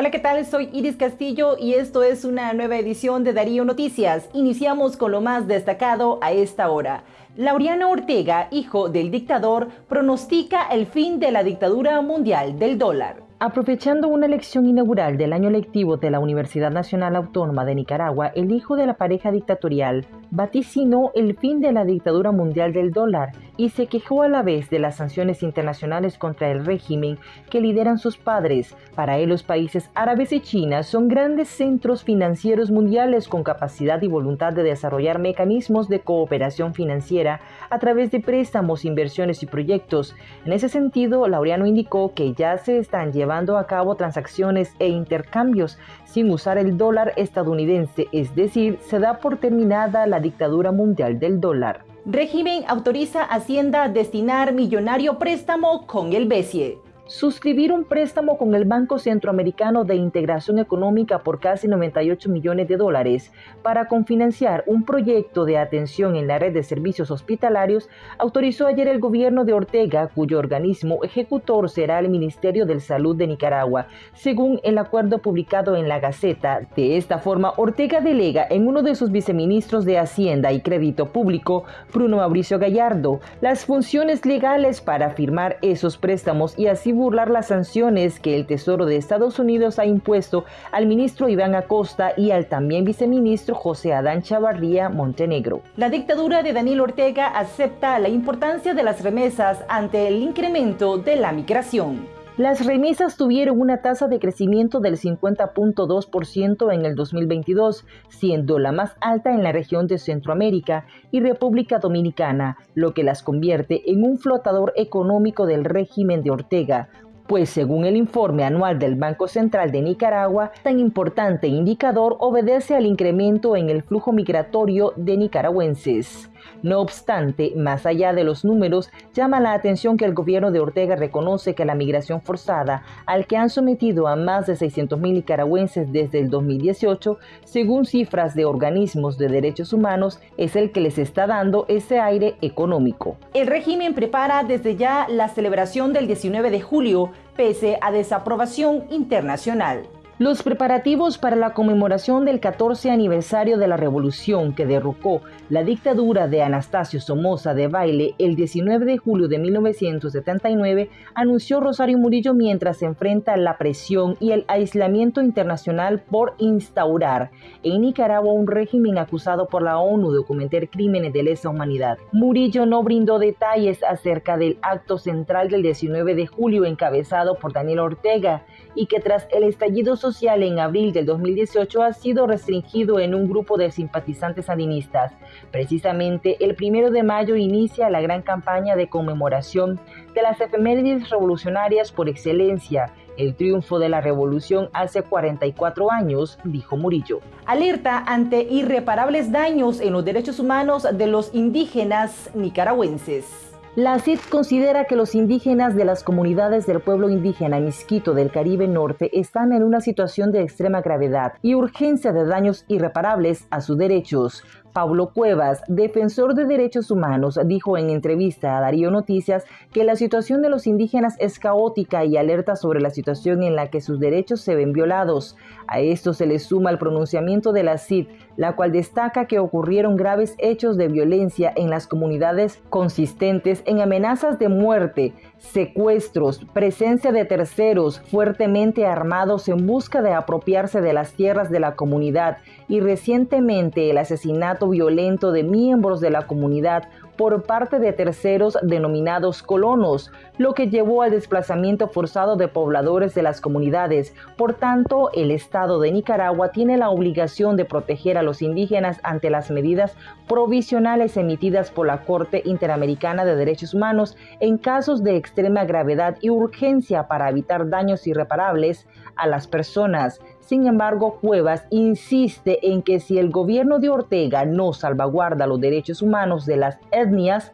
Hola, ¿qué tal? Soy Iris Castillo y esto es una nueva edición de Darío Noticias. Iniciamos con lo más destacado a esta hora. Laureano Ortega, hijo del dictador, pronostica el fin de la dictadura mundial del dólar. Aprovechando una elección inaugural del año lectivo de la Universidad Nacional Autónoma de Nicaragua, el hijo de la pareja dictatorial vaticinó el fin de la dictadura mundial del dólar y se quejó a la vez de las sanciones internacionales contra el régimen que lideran sus padres. Para él, los países árabes y China son grandes centros financieros mundiales con capacidad y voluntad de desarrollar mecanismos de cooperación financiera a través de préstamos, inversiones y proyectos. En ese sentido, Laureano indicó que ya se están llevando a cabo transacciones e intercambios sin usar el dólar estadounidense, es decir, se da por terminada la dictadura mundial del dólar. Régimen autoriza Hacienda a destinar millonario préstamo con el BESIE suscribir un préstamo con el Banco Centroamericano de Integración Económica por casi 98 millones de dólares para confinanciar un proyecto de atención en la red de servicios hospitalarios, autorizó ayer el gobierno de Ortega, cuyo organismo ejecutor será el Ministerio de Salud de Nicaragua, según el acuerdo publicado en la Gaceta. De esta forma, Ortega delega en uno de sus viceministros de Hacienda y Crédito Público, Bruno Mauricio Gallardo, las funciones legales para firmar esos préstamos y así burlar las sanciones que el Tesoro de Estados Unidos ha impuesto al ministro Iván Acosta y al también viceministro José Adán Chavarría Montenegro. La dictadura de Daniel Ortega acepta la importancia de las remesas ante el incremento de la migración. Las remesas tuvieron una tasa de crecimiento del 50.2% en el 2022, siendo la más alta en la región de Centroamérica y República Dominicana, lo que las convierte en un flotador económico del régimen de Ortega, pues según el informe anual del Banco Central de Nicaragua, tan importante indicador obedece al incremento en el flujo migratorio de nicaragüenses. No obstante, más allá de los números, llama la atención que el gobierno de Ortega reconoce que la migración forzada, al que han sometido a más de 600.000 nicaragüenses desde el 2018, según cifras de organismos de derechos humanos, es el que les está dando ese aire económico. El régimen prepara desde ya la celebración del 19 de julio, pese a desaprobación internacional. Los preparativos para la conmemoración del 14 aniversario de la revolución que derrocó la dictadura de Anastasio Somoza de Baile el 19 de julio de 1979 anunció Rosario Murillo mientras se enfrenta la presión y el aislamiento internacional por instaurar en Nicaragua un régimen acusado por la ONU de cometer crímenes de lesa humanidad. Murillo no brindó detalles acerca del acto central del 19 de julio encabezado por Daniel Ortega y que tras el estallido social social en abril del 2018 ha sido restringido en un grupo de simpatizantes sandinistas. Precisamente el primero de mayo inicia la gran campaña de conmemoración de las efemérides revolucionarias por excelencia, el triunfo de la revolución hace 44 años, dijo Murillo. Alerta ante irreparables daños en los derechos humanos de los indígenas nicaragüenses. La CID considera que los indígenas de las comunidades del pueblo indígena Misquito del Caribe Norte están en una situación de extrema gravedad y urgencia de daños irreparables a sus derechos. Pablo Cuevas, defensor de derechos humanos, dijo en entrevista a Darío Noticias que la situación de los indígenas es caótica y alerta sobre la situación en la que sus derechos se ven violados. A esto se le suma el pronunciamiento de la CID, la cual destaca que ocurrieron graves hechos de violencia en las comunidades consistentes en amenazas de muerte, secuestros, presencia de terceros fuertemente armados en busca de apropiarse de las tierras de la comunidad y recientemente el asesinato violento de miembros de la comunidad por parte de terceros denominados colonos, lo que llevó al desplazamiento forzado de pobladores de las comunidades. Por tanto, el Estado de Nicaragua tiene la obligación de proteger a los indígenas ante las medidas provisionales emitidas por la Corte Interamericana de Derechos Humanos en casos de extrema gravedad y urgencia para evitar daños irreparables a las personas. Sin embargo, Cuevas insiste en que si el gobierno de Ortega no salvaguarda los derechos humanos de las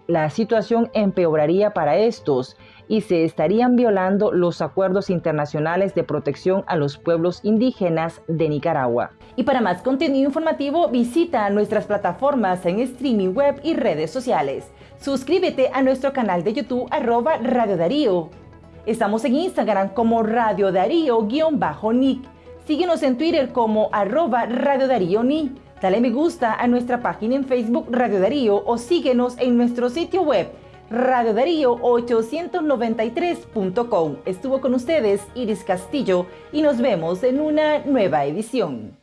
la situación empeoraría para estos y se estarían violando los acuerdos internacionales de protección a los pueblos indígenas de Nicaragua. Y para más contenido informativo, visita nuestras plataformas en streaming web y redes sociales. Suscríbete a nuestro canal de YouTube arroba Radio Darío. Estamos en Instagram como Radio Darío-Nick Síguenos en Twitter como arroba Radio Darío Ni. Dale me gusta a nuestra página en Facebook Radio Darío o síguenos en nuestro sitio web radiodarío893.com. Estuvo con ustedes Iris Castillo y nos vemos en una nueva edición.